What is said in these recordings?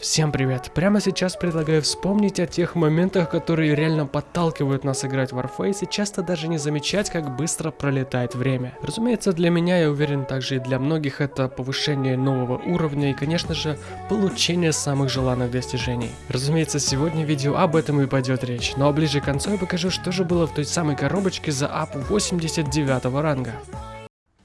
Всем привет! Прямо сейчас предлагаю вспомнить о тех моментах, которые реально подталкивают нас играть в Warface и часто даже не замечать, как быстро пролетает время. Разумеется, для меня, я уверен, также и для многих это повышение нового уровня и, конечно же, получение самых желанных достижений. Разумеется, сегодня видео об этом и пойдет речь, но ближе к концу я покажу, что же было в той самой коробочке за ап 89 ранга.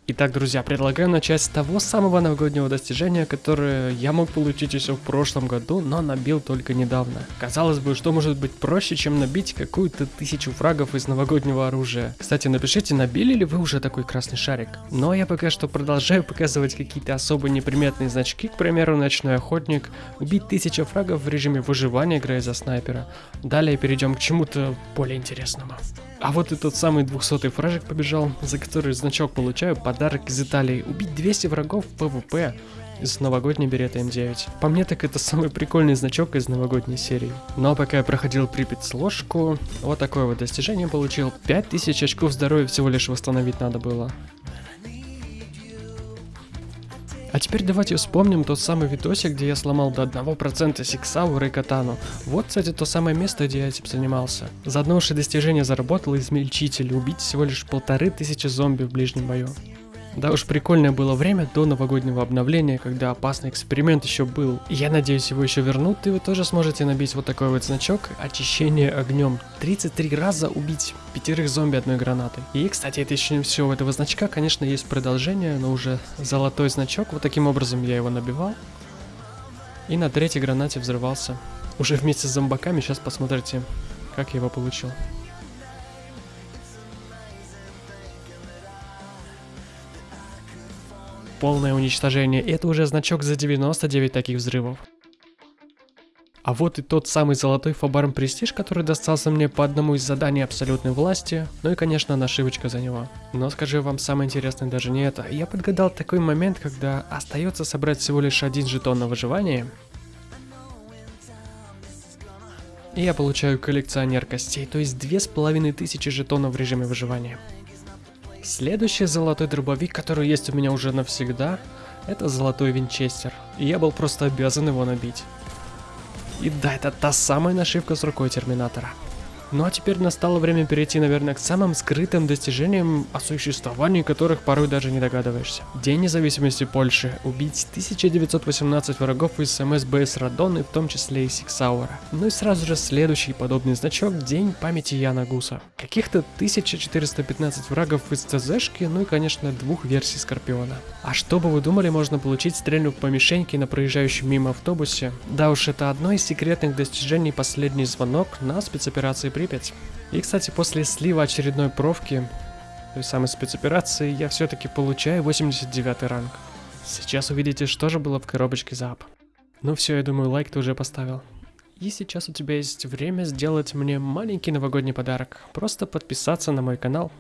Итак, друзья, предлагаю начать с того самого новогоднего достижения, которое я мог получить еще в прошлом году, но набил только недавно. Казалось бы, что может быть проще, чем набить какую-то тысячу фрагов из новогоднего оружия. Кстати, напишите, набили ли вы уже такой красный шарик. Но я пока что продолжаю показывать какие-то особо неприметные значки, к примеру, ночной охотник, убить тысячу фрагов в режиме выживания, играя за снайпера. Далее перейдем к чему-то более интересному. А вот и тот самый 200 фражик побежал, за который значок получаю подарок из Италии. Убить 200 врагов в PvP из новогодней береты М9. По мне так это самый прикольный значок из новогодней серии. Но пока я проходил Припять сложку, вот такое вот достижение получил. 5000 очков здоровья всего лишь восстановить надо было. А теперь давайте вспомним тот самый видосик, где я сломал до 1% Сиксауры и Катану. Вот, кстати, то самое место, где я этим занимался. За одно уж достижение заработал измельчитель, убить всего лишь полторы тысячи зомби в ближнем бою. Да уж прикольное было время до новогоднего обновления, когда опасный эксперимент еще был. я надеюсь его еще вернут, и вы тоже сможете набить вот такой вот значок очищение огнем. 33 раза убить пятерых зомби одной гранатой. И, кстати, это еще не все. У этого значка, конечно, есть продолжение, но уже золотой значок. Вот таким образом я его набивал. И на третьей гранате взрывался. Уже вместе с зомбаками, сейчас посмотрите, как я его получил. Полное уничтожение. Это уже значок за 99 таких взрывов. А вот и тот самый золотой Фабарм Престиж, который достался мне по одному из заданий абсолютной власти, ну и конечно нашивочка за него. Но скажу вам самое интересное даже не это, я подгадал такой момент, когда остается собрать всего лишь один жетон на выживание, и я получаю коллекционер костей, то есть две с половиной тысячи жетонов в режиме выживания. Следующий золотой дробовик, который есть у меня уже навсегда, это золотой винчестер. И я был просто обязан его набить. И да, это та самая нашивка с рукой Терминатора. Ну а теперь настало время перейти, наверное, к самым скрытым достижениям, о существовании которых порой даже не догадываешься. День независимости Польши. Убить 1918 врагов из МСБС Радон, в том числе и Сиксаура. Ну и сразу же следующий подобный значок День памяти Яна Гуса. Каких-то 1415 врагов из ЦЗшки, ну и конечно двух версий Скорпиона. А что бы вы думали, можно получить, стрельнув по мишеньке на проезжающем мимо автобусе? Да уж, это одно из секретных достижений последний звонок на спецоперации при Припять. И, кстати, после слива очередной провки, той самой спецоперации, я все-таки получаю 89 ранг. Сейчас увидите, что же было в коробочке зап. Ну все, я думаю, лайк ты уже поставил. И сейчас у тебя есть время сделать мне маленький новогодний подарок. Просто подписаться на мой канал,